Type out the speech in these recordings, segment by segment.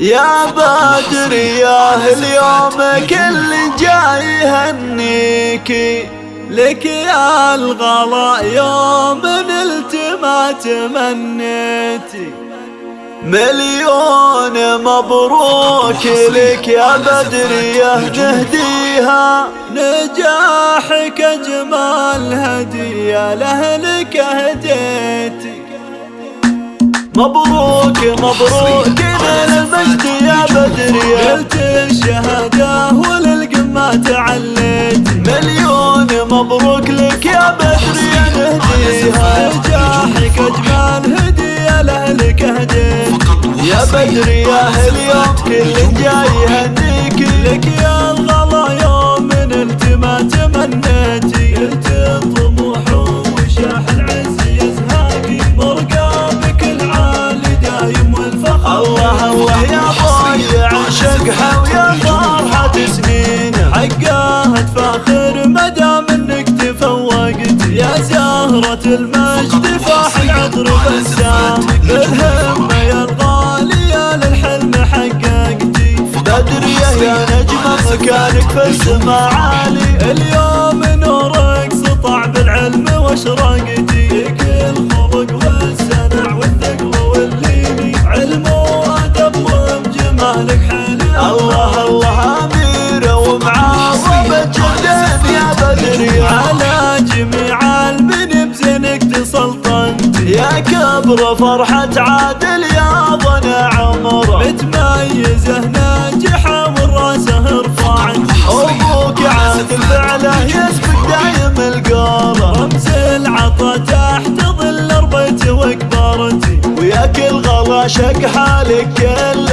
يا بدر يا اليوم كل جاي يهنيكي لك يا الغلا يوم نلت ما تمنيتي مليون مبروك لك يا بدر يا نهديها نجاحك أجمل هدية لأهلك هديتي مبروك مبروك. من المجد يا بدر يا قلت الشهادة وللقمة تعليت. مليون مبروك لك يا بدر يا نهديها نجاحك اجمل هدية لأهلك هديت. يا بدر يا اليوم كل جاي يهنيك لك. يا الغلا يوم من التما تمنيتي المجد فاح العطر بسام بالهمة يا الغالية للحلم حققتي. بدرية يا نجمة مكانك في السما عالي. اليوم نورك سطع بالعلم واشرقتي كبر فرحة عادل يا ظن عمر متميزه ناجحه والراسه رفعت أبوك عادل فعله يسبق دايم القرى رمز العطا تحت ظل ربيته وكبرتي ويا كل غلا شق حالك كل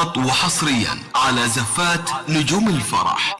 فقط وحصريا على زفات نجوم الفرح.